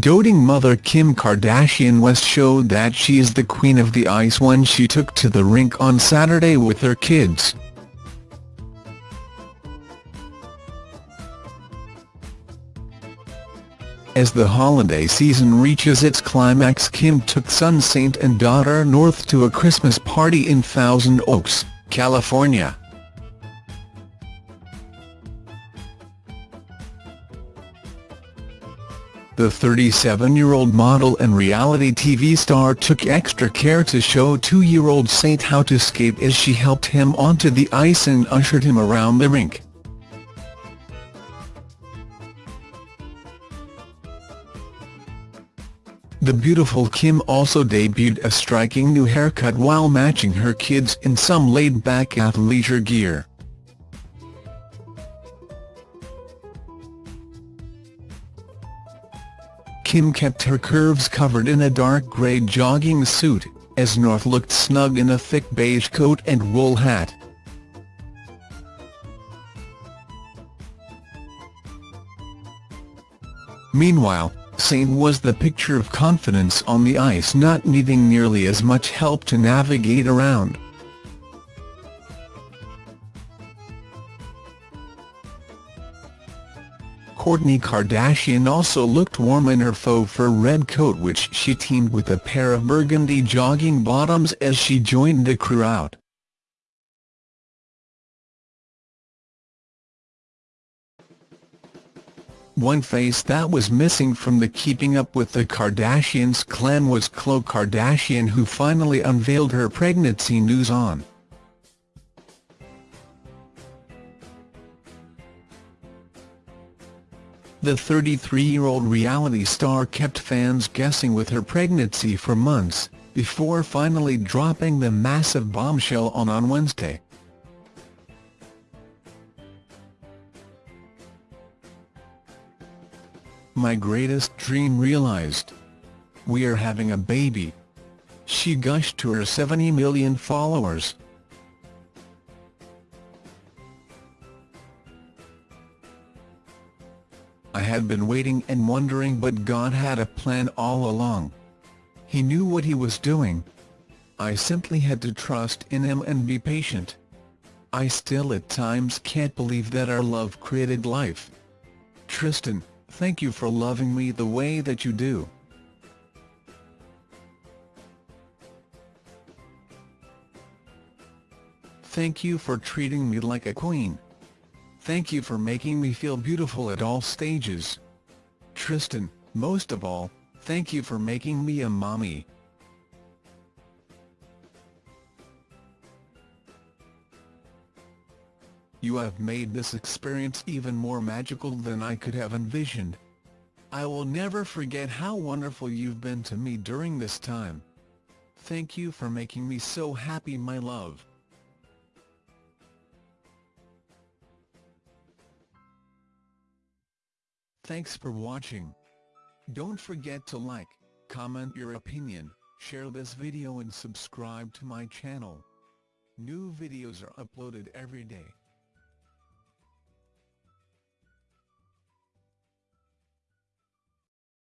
Doting mother Kim Kardashian West showed that she is the queen of the ice when she took to the rink on Saturday with her kids. As the holiday season reaches its climax Kim took son Saint and daughter north to a Christmas party in Thousand Oaks, California. The 37-year-old model and reality TV star took extra care to show two-year-old Saint how to skate as she helped him onto the ice and ushered him around the rink. The beautiful Kim also debuted a striking new haircut while matching her kids in some laid-back athleisure gear. Kim kept her curves covered in a dark grey jogging suit, as North looked snug in a thick beige coat and wool hat. Meanwhile, Saint was the picture of confidence on the ice not needing nearly as much help to navigate around. Kourtney Kardashian also looked warm in her faux fur red coat which she teamed with a pair of burgundy jogging bottoms as she joined the crew out. One face that was missing from the Keeping Up with the Kardashians clan was Khloe Kardashian who finally unveiled her pregnancy news on The 33-year-old reality star kept fans guessing with her pregnancy for months, before finally dropping the massive bombshell on on Wednesday. My greatest dream realized. We are having a baby. She gushed to her 70 million followers. I had been waiting and wondering but God had a plan all along. He knew what he was doing. I simply had to trust in him and be patient. I still at times can't believe that our love created life. Tristan, thank you for loving me the way that you do. Thank you for treating me like a queen. Thank you for making me feel beautiful at all stages. Tristan, most of all, thank you for making me a mommy. You have made this experience even more magical than I could have envisioned. I will never forget how wonderful you've been to me during this time. Thank you for making me so happy my love. Thanks for watching. Don't forget to like, comment your opinion, share this video and subscribe to my channel. New videos are uploaded every day.